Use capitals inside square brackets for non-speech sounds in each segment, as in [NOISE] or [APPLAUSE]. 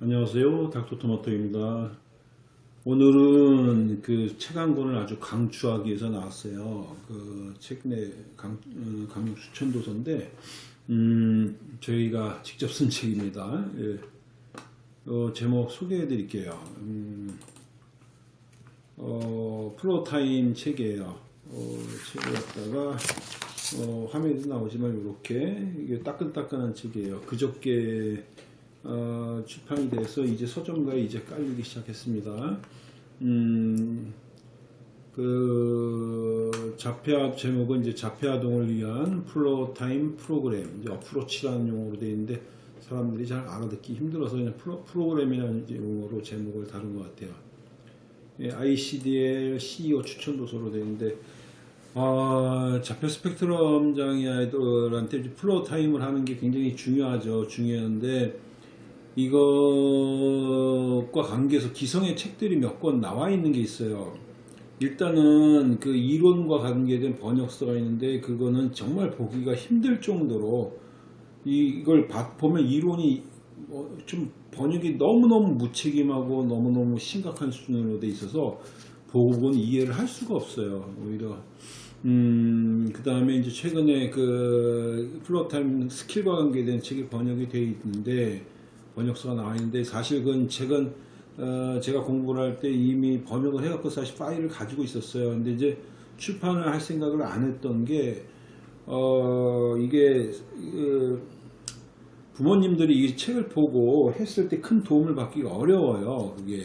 안녕하세요. 닥터토마토입니다. 오늘은 그 책 한 권을 아주 강추하기 위해서 나왔어요. 그 최근에 강, 어, 강력 추천 도서인데, 음, 저희가 직접 쓴 [LAUGHS] 책입니다. 예. 어, 제목 소개해 드릴게요. 음, 어, 프로타임 책이에요. 어, 책을 갖다가, 어, 화면에도 나오지만 이렇게, 이게 따끈따끈한 책이에요. 그저께, 어, 출판이 돼서 이제 서점가에 이제 깔리기 시작했습니다. 음, 그 자폐아 제목은 이제 자폐아동을 위한 Floortime 프로그램 이제 어프로치라는 용어로 되어 있는데 사람들이 잘 알아듣기 힘들어서 그냥 프로, 프로그램이라는 용어로 제목을 다룬 것 같아요. 예, ICDL CEO 추천 도서로 되어 있는데 아, 자폐 스펙트럼 장애 아이들한테 Floortime을 하는 게 굉장히 중요하죠. 중요한데 이것과 관계해서 기성의 책들이 몇 권 나와 있는 게 있어요. 일단은 그 이론과 관계된 번역서가 있는데 그거는 정말 보기가 힘들 정도로 이걸 보면 이론이 뭐좀 번역이 너무너무 무책임하고 너무너무 심각한 수준으로 돼 있어서 보고는 이해를 할 수가 없어요. 오히려 음, 그 다음에 이제 최근에 그 Floortime 스킬과 관계된 책이 번역이 되어 있는데 번역서가 나와 있는데 사실 그건 책은 어, 제가 공부를 할 때 이미 번역을 해갖고 사실 파일을 가지고 있었어요. 근데 이제 출판을 할 생각을 안 했던 게 어, 이게 그 부모님들이 이 책을 보고 했을 때 큰 도움을 받기가 어려워요. 그게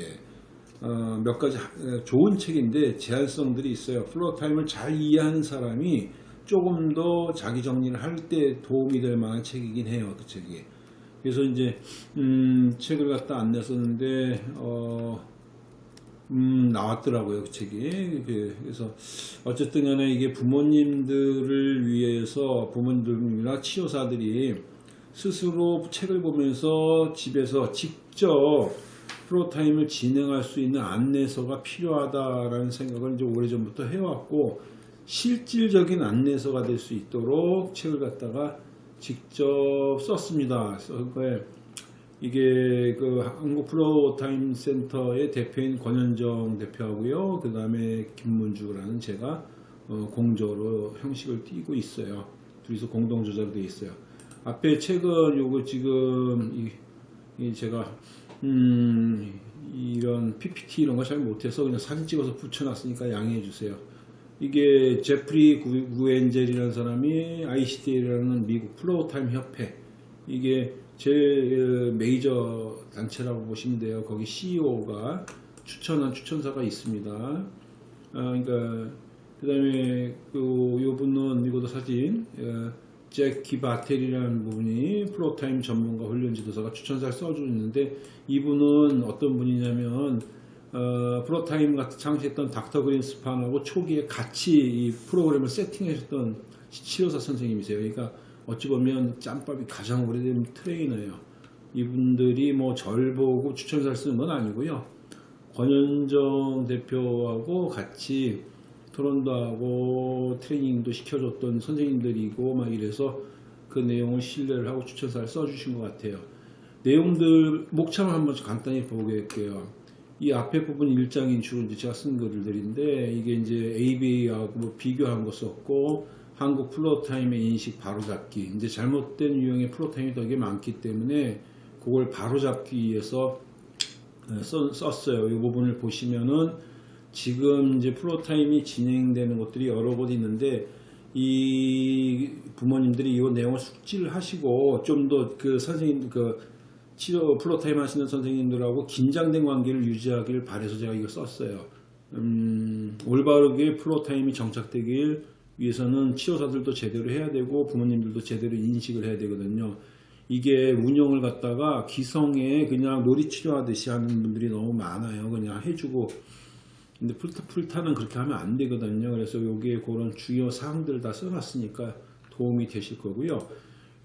어, 몇 가지 좋은 책인데 제한성들이 있어요. Floortime을 잘 이해하는 사람이 조금 더 자기 정리를 할 때 도움이 될 만한 책이긴 해요. 그 책이. 그래서 이제 음, 책을 갖다 안 냈었는데 어, 음, 나왔더라고요 그 책이. 그래서 어쨌든 간에 이게 부모님들을 위해서 부모님들이나 치료사들이 스스로 책을 보면서 집에서 직접 프로타임을 진행할 수 있는 안내서가 필요하다라는 생각을 이제 오래전부터 해왔고 실질적인 안내서가 될 수 있도록 책을 갖다가 직접 썼습니다. 그러니까 이게 그 한국 프로타임 센터의 대표인 권현정 대표하고요. 그 다음에 김문주라는 제가 어 공조로 형식을 띄고 있어요. 둘이서 공동 되어 있어요. 앞에 책은 요거 지금 이, 이 제가 음 이런 PPT 이런 거 잘 못해서 그냥 사진 찍어서 붙여놨으니까 양해해 주세요. 이게 제프리 구엔젤이라는 사람이 ICDL이라는 미국 Floortime 협회 이게 제일 메이저 단체라고 보시면 돼요. 거기 CEO가 추천한 추천사가 있습니다. 아, 그러니까 그다음에 그 요분은 이것도 사진 어, 잭 기바텔이라는 분이 Floortime 전문가 훈련 지도사가 추천사를 써주는데 이분은 어떤 분이냐면 어, 프로타임 같은 창시했던 닥터 그린스판하고 초기에 같이 이 프로그램을 세팅하셨던 치료사 선생님이세요. 그러니까 어찌 보면 짬밥이 가장 오래된 트레이너예요. 이분들이 뭐 절 보고 추천사를 쓰는 건 아니고요. 권현정 대표하고 같이 토론도 하고 트레이닝도 시켜줬던 선생님들이고 막 이래서 그 내용을 신뢰를 하고 추천사를 써주신 것 같아요. 내용들 목차를 한번 간단히 보겠게요. 이 앞에 부분 일장인 주로 이제 제가 쓴 글들인데 이게 이제 ABA하고 뭐 비교한 거 썼고 한국 Floortime의 인식 바로잡기 이제 잘못된 유형의 Floortime이 되게 많기 때문에 그걸 바로잡기 위해서 어, 썼어요. 이 부분을 보시면은 지금 이제 Floortime이 진행되는 것들이 여러 곳 있는데 이 부모님들이 이 내용을 숙지를 하시고 좀 더 그 선생님 그 치료 Floortime 하시는 선생님들하고 긴장된 관계를 유지하기를 바래서 제가 이거 썼어요. 음, 올바르게 Floortime이 정착되길 위해서는 치료사들도 제대로 해야 되고 부모님들도 제대로 인식을 해야 되거든요. 이게 운영을 갖다가 기성에 그냥 놀이치료 하듯이 하는 분들이 너무 많아요. 그냥 해주고. 근데 Floortime, Floortime은 그렇게 하면 안 되거든요. 그래서 여기에 그런 주요 사항들을 다 써놨으니까 도움이 되실 거고요.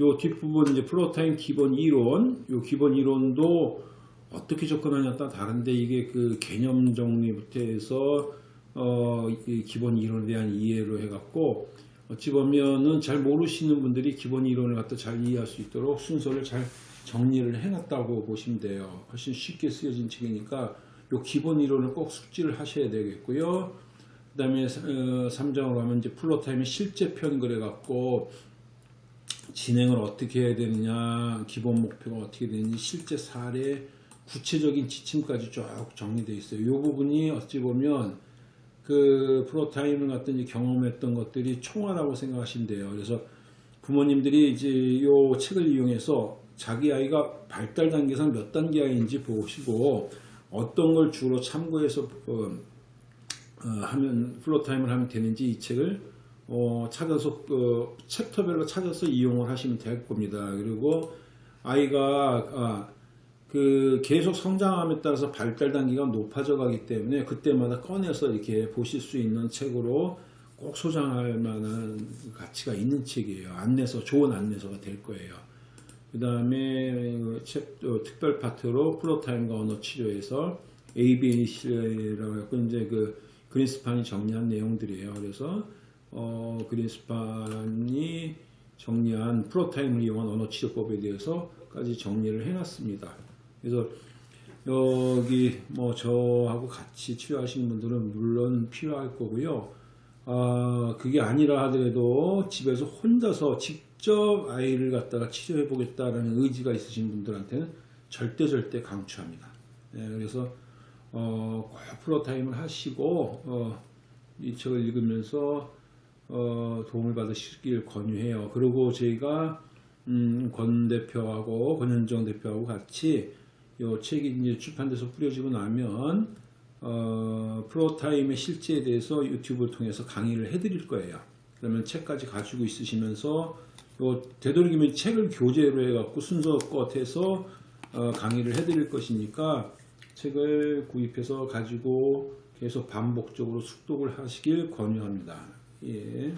요 뒷부분 이제 Floortime 기본 이론, 요 기본 이론도 어떻게 접근하냐에 따라 다른데 이게 그 개념 정리부터 해서 어, 기본 이론에 대한 이해로 해갖고 어찌 보면은 잘 모르시는 분들이 기본 이론을 갖다 잘 이해할 수 있도록 순서를 잘 정리를 해놨다고 보시면 돼요. 훨씬 쉽게 쓰여진 책이니까 요 기본 이론을 꼭 숙지를 하셔야 되겠고요. 그 다음에 3장으로 가면 이제 플로타임의 실제 편 그래갖고 진행을 어떻게 해야 되느냐, 기본 목표가 어떻게 되는지, 실제 사례, 구체적인 지침까지 쭉 정리되어 있어요. 이 부분이 어찌 보면 그 프로타임을 이제 경험했던 것들이 총화라고 생각하시면 돼요. 그래서 부모님들이 이제 이 책을 이용해서 자기 아이가 발달 단계상 몇 단계 아이인지 보시고 어떤 걸 주로 참고해서 어, 어, 하면 floortime을 하면 되는지 이 책을 어, 찾아서 어, 챕터별로 찾아서 이용을 하시면 될 겁니다. 그리고 아이가 아, 그 계속 성장함에 따라서 발달 단계가 높아져 가기 때문에 그때마다 꺼내서 이렇게 보실 수 있는 책으로 꼭 소장할 만한 가치가 있는 책이에요. 안내서 좋은 안내서가 될 거예요. 그 다음에 특별 파트로 플로타임과 언어 치료에서 ABAC라고 해서 이제 그 그린스판이 정리한 내용들이에요. 그래서 어, 그린스판이 정리한 프로타임을 이용한 언어 치료법에 대해서까지 정리를 해놨습니다. 그래서 여기 뭐 저하고 같이 치료하시는 분들은 물론 필요할 거고요. 아, 그게 아니라 하더라도 집에서 혼자서 직접 아이를 갖다가 치료해 보겠다라는 의지가 있으신 분들한테는 절대 절대 강추합니다. 예, 그래서 어, 꼭 프로타임을 하시고 어, 이 책을 읽으면서 어, 도움을 받으시길 권유해요. 그리고 저희가 음, 권 대표하고 권현정 대표하고 같이 이 책이 이제 출판돼서 뿌려지고 나면 어, 프로타임의 실제에 대해서 유튜브를 통해서 강의를 해드릴 거예요. 그러면 책까지 가지고 있으시면서 요 되도록이면 책을 교재로 해갖고 순서껏 해서 어, 강의를 해드릴 것이니까 책을 구입해서 가지고 계속 반복적으로 숙독을 하시길 권유합니다. 예.